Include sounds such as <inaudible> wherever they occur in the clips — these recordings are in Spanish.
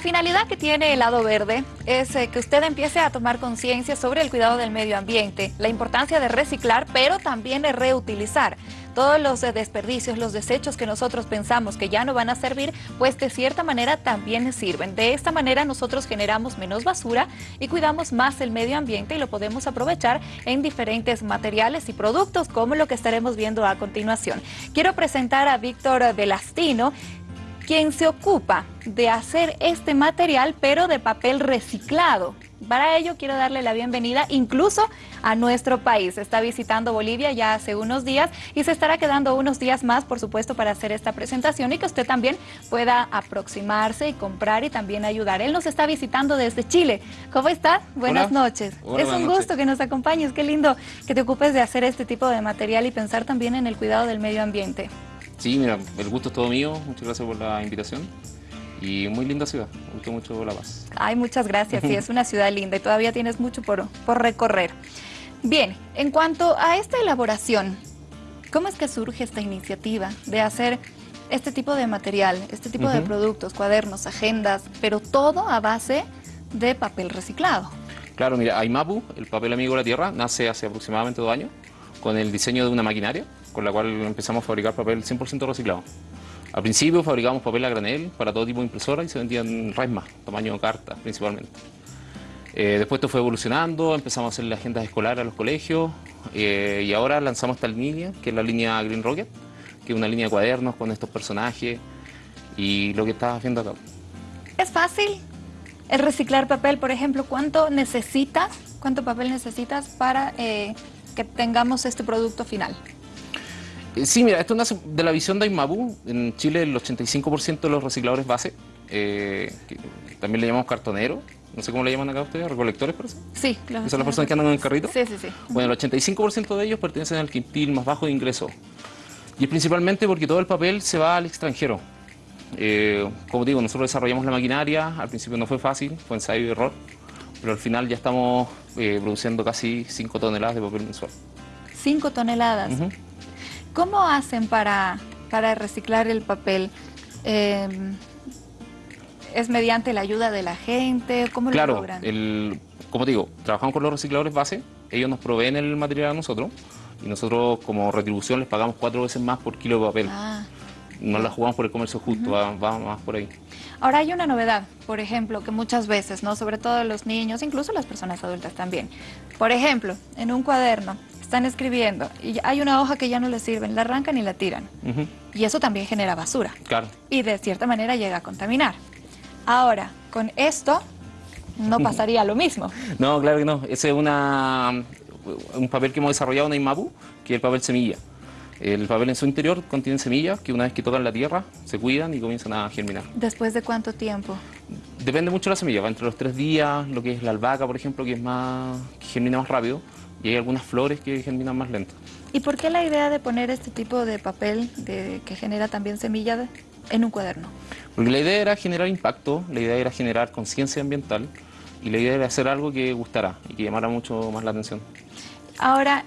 La finalidad que tiene el lado verde es eh, que usted empiece a tomar conciencia sobre el cuidado del medio ambiente, la importancia de reciclar, pero también de reutilizar. Todos los eh, desperdicios, los desechos que nosotros pensamos que ya no van a servir, pues de cierta manera también sirven. De esta manera nosotros generamos menos basura y cuidamos más el medio ambiente y lo podemos aprovechar en diferentes materiales y productos como lo que estaremos viendo a continuación. Quiero presentar a Víctor Velastino, quien se ocupa de hacer este material, pero de papel reciclado. Para ello quiero darle la bienvenida incluso a nuestro país. Está visitando Bolivia ya hace unos días y se estará quedando unos días más, por supuesto, para hacer esta presentación y que usted también pueda aproximarse y comprar y también ayudar. Él nos está visitando desde Chile. ¿Cómo está? Buenas noches. es un gusto que nos acompañes. Qué lindo que te ocupes de hacer este tipo de material y pensar también en el cuidado del medio ambiente. Sí, mira, el gusto es todo mío. Muchas gracias por la invitación. Y muy linda ciudad, me gustó mucho La Paz. Ay, muchas gracias. Sí, es una ciudad linda y todavía tienes mucho por, por recorrer. Bien, en cuanto a esta elaboración, ¿cómo es que surge esta iniciativa de hacer este tipo de material, este tipo de productos, cuadernos, agendas, pero todo a base de papel reciclado? Claro, mira, Aimapu, el papel amigo de la tierra, nace hace aproximadamente dos años con el diseño de una maquinaria con la cual empezamos a fabricar papel 100% reciclado. Al principio fabricábamos papel a granel para todo tipo de impresora y se vendían resmas, tamaño carta principalmente. Eh, después esto fue evolucionando, empezamos a hacer las agendas escolares a los colegios eh, y ahora lanzamos esta línea, que es la línea Green Rocket, que es una línea de cuadernos con estos personajes y lo que estás haciendo acá. ¿Es fácil el reciclar papel? Por ejemplo, ¿cuánto necesitas, cuánto papel necesitas para eh, que tengamos este producto final? Eh, sí, mira, esto nace de la visión de Aimabu. En Chile el 85% de los recicladores base, eh, también le llamamos cartonero, no sé cómo le llaman acá ustedes, recolectores, parece. Sí, claro. ¿Son las personas que andan en el carrito? Sí, sí, sí. Bueno, el 85% de ellos pertenecen al quintil más bajo de ingreso. Y es principalmente porque todo el papel se va al extranjero. Eh, como digo, nosotros desarrollamos la maquinaria, al principio no fue fácil, fue ensayo y error, pero al final ya estamos produciendo casi 5 toneladas de papel mensual. 5 toneladas. ¿Cómo hacen para, para reciclar el papel? Em, ¿Es mediante la ayuda de la gente? ¿Cómo lo logran? Claro, como digo, trabajamos con los recicladores base, ellos nos proveen el material a nosotros y nosotros como retribución les pagamos cuatro veces más por kilo de papel. Ah. No la jugamos por el comercio justo, va, más por ahí. Ahora hay una novedad, por ejemplo, que muchas veces, no sobre todo los niños, incluso las personas adultas también. Por ejemplo, en un cuaderno están escribiendo y hay una hoja que ya no les sirve, la arrancan y la tiran. Y eso también genera basura. Claro. Y de cierta manera llega a contaminar. Ahora, con esto no pasaría lo mismo. No, claro que no. Ese es una, un papel que hemos desarrollado en Imabu, que es el papel semilla. El papel en su interior contiene semillas que una vez que tocan la tierra se cuidan y comienzan a germinar. ¿Después de cuánto tiempo? Depende mucho de la semilla, entre los tres días, lo que es la albahaca, por ejemplo, que es más que germina más rápido, y hay algunas flores que germinan más lento. ¿Y por qué la idea de poner este tipo de papel de, que genera también semilla en un cuaderno? Porque la idea era generar impacto, la idea era generar conciencia ambiental y la idea era hacer algo que gustara y que llamara mucho más la atención. Ahora,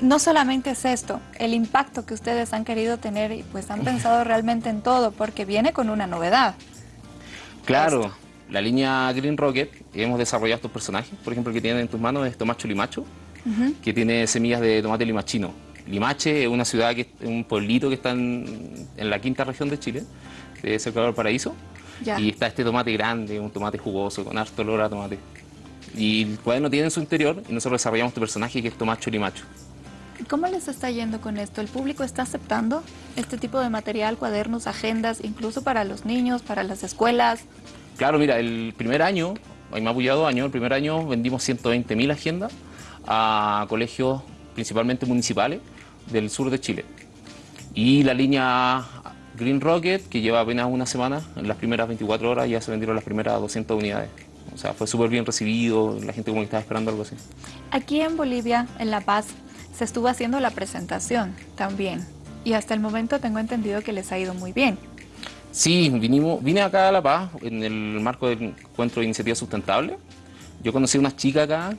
no solamente es esto, el impacto que ustedes han querido tener y pues han pensado <laughs> realmente en todo porque viene con una novedad. Claro la línea Green Rocket, hemos desarrollado estos personajes, por ejemplo, el que tienen en tus manos es Tomacho Limacho, que tiene semillas de tomate limachino. Limache es una ciudad, que un pueblito que está en, la quinta región de Chile, de cerca del Paraíso, y está este tomate grande, un tomate jugoso, con harto olor a tomate. Y el cuaderno tiene en su interior, y nosotros desarrollamos este personaje que es Tomacho Limacho. ¿Cómo les está yendo con esto? ¿El público está aceptando este tipo de material, cuadernos, agendas, incluso para los niños, para las escuelas? Claro, mira, el primer año, más apoyado año, el primer año vendimos 120.000 agendas a colegios principalmente municipales del sur de Chile. Y la línea Green Rocket, que lleva apenas una semana, en las primeras 24 horas ya se vendieron las primeras 200 unidades. O sea, fue súper bien recibido, la gente como que estaba esperando algo así. Aquí en Bolivia, en La Paz, se estuvo haciendo la presentación también. Y hasta el momento tengo entendido que les ha ido muy bien. Sí, vinimos, vine acá a La Paz en el marco del encuentro de iniciativa sustentable. Yo conocí a unas chicas acá,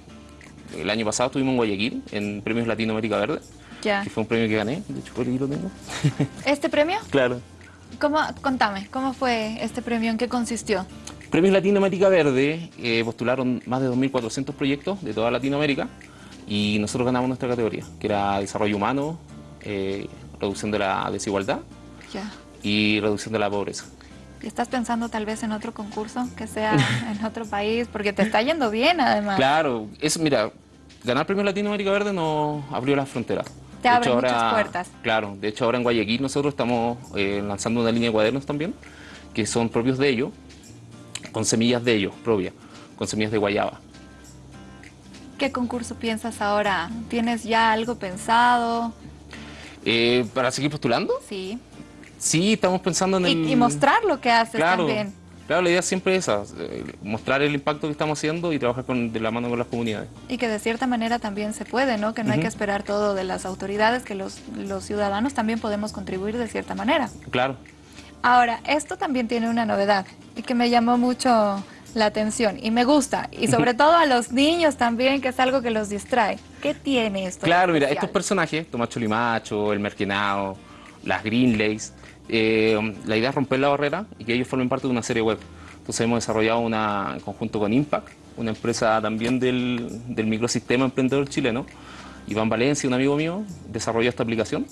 el año pasado estuvimos en Guayaquil, en Premios Latinoamérica Verde. Ya. Que fue un premio que gané, de hecho por aquí lo tengo. <laughs> ¿Este premio? claro. ¿Cómo, contame, ¿cómo fue este premio? ¿En qué consistió? Premios Latinoamérica Verde eh, postularon más de 2.400 proyectos de toda Latinoamérica y nosotros ganamos nuestra categoría, que era desarrollo humano, eh, reducción de la desigualdad y reducción de la pobreza. ¿Y estás pensando tal vez en otro concurso que sea <laughs> en otro país? Porque te está yendo bien además. Claro, es, mira, ganar Premios Latinoamérica Verde nos abrió las fronteras. Te abre muchas puertas. Claro, de hecho ahora en Guayaquil nosotros estamos eh, lanzando una línea de cuadernos también, que son propios de ellos, con semillas de ellos, propias, con semillas de guayaba. ¿Qué concurso piensas ahora? ¿Tienes ya algo pensado? Eh, ¿Para seguir postulando? Sí. Sí, estamos pensando en el... Y mostrar lo que haces también. Claro, la idea siempre es esa, eh, mostrar el impacto que estamos haciendo y trabajar de la mano con las comunidades. Y que de cierta manera también se puede, ¿no? Que no hay que esperar todo de las autoridades, que los, los ciudadanos también podemos contribuir de cierta manera. Claro. Ahora, esto también tiene una novedad y que me llamó mucho la atención y me gusta y sobre todo a los niños también que es algo que los distrae. ¿Qué tiene esto? Claro, mira, estos personajes, Tomacho Limacho, el Merquenao, las Greenlays, eh, la idea es romper la barrera y que ellos formen parte de una serie web. Entonces hemos desarrollado una, en conjunto con Impact, una empresa también del, del microsistema emprendedor chileno. Iván Valencia, un amigo mío, desarrolló esta aplicación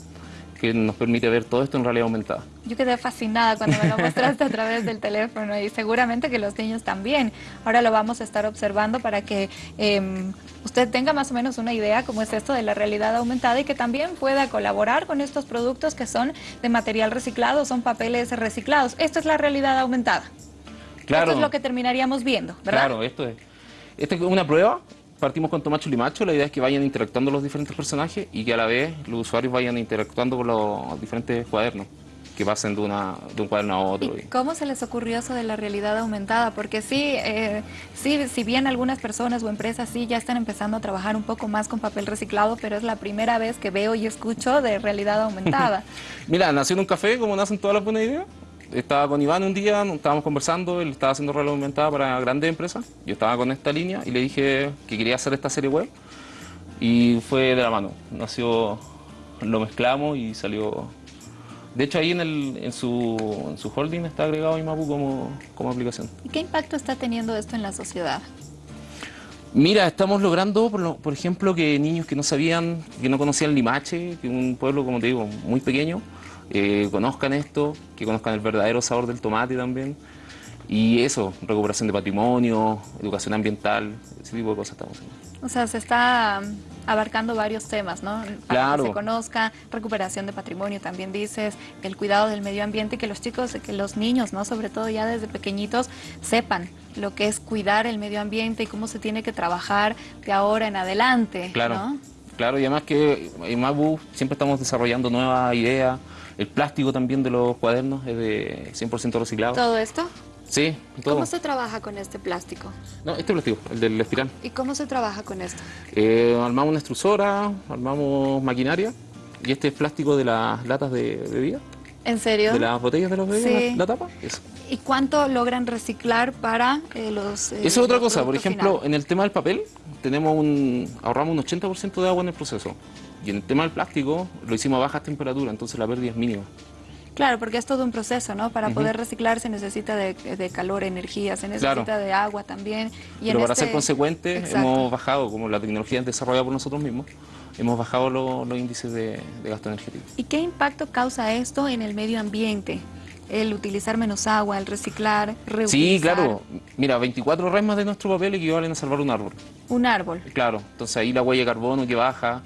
que nos permite ver todo esto en realidad aumentada. Yo quedé fascinada cuando me lo <laughs> mostraste a través del teléfono y seguramente que los niños también. Ahora lo vamos a estar observando para que em, usted tenga más o menos una idea cómo es esto de la realidad aumentada y que también pueda colaborar con estos productos que son de material reciclado, son papeles reciclados. Esto es la realidad aumentada. Claro. Esto es lo que terminaríamos viendo, ¿verdad? Claro, esto es, esto es una prueba partimos con Tomacho Limacho, la idea es que vayan interactuando los diferentes personajes y que a la vez los usuarios vayan interactuando con los diferentes cuadernos que pasen de, una, de un cuaderno a otro. ¿Y ¿Cómo se les ocurrió eso de la realidad aumentada? Porque sí, eh, sí, si bien algunas personas o empresas sí ya están empezando a trabajar un poco más con papel reciclado, pero es la primera vez que veo y escucho de realidad aumentada. <laughs> Mira, nació en un café, como nacen todas las buenas ideas, estaba con Iván un día, estábamos conversando, él estaba haciendo realidad aumentada para grandes empresas, yo estaba con esta línea y le dije que quería hacer esta serie web y fue de la mano, nació, lo mezclamos y salió... De hecho ahí en, el, en, su, en su holding está agregado Imapu como, como aplicación. ¿Y qué impacto está teniendo esto en la sociedad? Mira, estamos logrando, por, por, ejemplo, que niños que no sabían, que no conocían Limache, que es un pueblo, como te digo, muy pequeño, eh, conozcan esto, que conozcan el verdadero sabor del tomate también. Y eso, recuperación de patrimonio, educación ambiental, ese tipo de cosas estamos haciendo. O sea, se está um, abarcando varios temas, ¿no? Para que se conozca, recuperación de patrimonio, también dices, el cuidado del medio ambiente, que los chicos, que los niños, ¿no? Sobre todo ya desde pequeñitos, sepan lo que es cuidar el medio ambiente y cómo se tiene que trabajar de ahora en adelante, Claro, claro, y además que en Mabu siempre estamos desarrollando nuevas ideas, el plástico también de los cuadernos es de 100% reciclado. ¿Todo esto? Sí, todo. ¿Cómo se trabaja con este plástico? No, este plástico, el del espiral. ¿Y cómo se trabaja con esto? Eh, armamos una extrusora, armamos maquinaria y este es plástico de las latas de bebida. ¿En serio? De las botellas de los bebidas, la, tapa, eso. ¿Y cuánto logran reciclar para eh, los eh, Eso es otra cosa, por ejemplo, en el tema del papel, tenemos un, ahorramos un 80% de agua en el proceso. Y en el tema del plástico lo hicimos a bajas temperaturas, entonces la pérdida es mínima. Claro, porque es todo un proceso, ¿no? Para poder reciclar se necesita de, calor, energía, se necesita de agua también. Y Pero para ser este consecuente hemos bajado, como la tecnología es desarrollada por nosotros mismos, hemos bajado los índices de, de gasto energético. ¿Y qué impacto causa esto en el medio ambiente? el utilizar menos agua, el reciclar, reutilizar. Sí, claro. Mira, 24 resmas de nuestro papel equivalen a salvar un árbol. Un árbol. Claro, entonces ahí la huella de carbono que baja,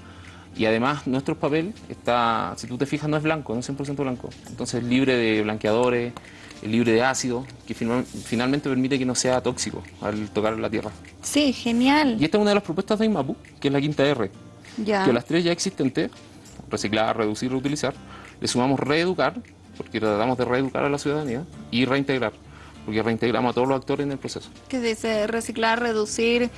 y además nuestro papel está, si tú te fijas, no es blanco, no es 100% blanco. Entonces es libre de blanqueadores, es libre de ácido, que finalmente permite que no sea tóxico al tocar la tierra. Sí, genial. Y esta es una de las propuestas de IMAPU, que es la quinta R. Ya. Que las tres ya existentes, reciclar, reducir, reutilizar, le sumamos reeducar, porque tratamos de reeducar a la ciudadanía, y reintegrar, porque reintegramos a todos los actores en el proceso. ¿Qué dice reciclar, reducir,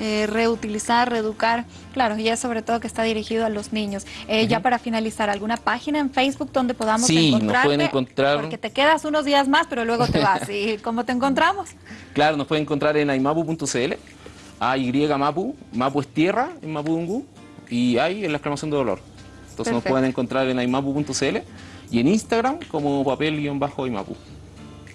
eh, reutilizar, reeducar, claro, y es sobre todo que está dirigido a los niños. Eh, ya para finalizar, ¿alguna página en Facebook donde podamos sí, nos pueden encontrar... Porque te quedas unos días más, pero luego te vas. ¿Y <laughs> cómo te encontramos? Claro, nos pueden encontrar en aimapu.cl, AY Mapu, Mapu es tierra en Mapudungu, y hay en la exclamación de dolor. Entonces nos pueden encontrar en aimapu.cl y en Instagram como papel-imapu.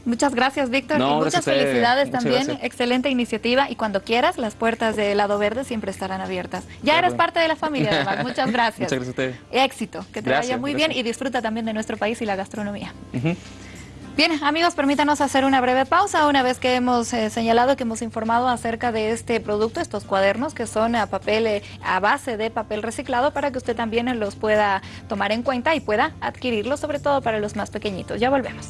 Muchas gracias, Víctor. No, y muchas felicidades Muchas también. gracias. Excelente iniciativa. Y cuando quieras, las puertas del lado verde siempre estarán abiertas. Ya De eres parte de la familia, además. <laughs> Muchas gracias. Muchas gracias a ustedes. Éxito. Que te Gracias, vaya muy gracias. bien y disfruta también de nuestro país y la gastronomía. Bien, amigos, permítanos hacer una breve pausa una vez que hemos eh, señalado que hemos informado acerca de este producto, estos cuadernos que son a papel eh, a base de papel reciclado para que usted también los pueda tomar en cuenta y pueda adquirirlos, sobre todo para los más pequeñitos. Ya volvemos.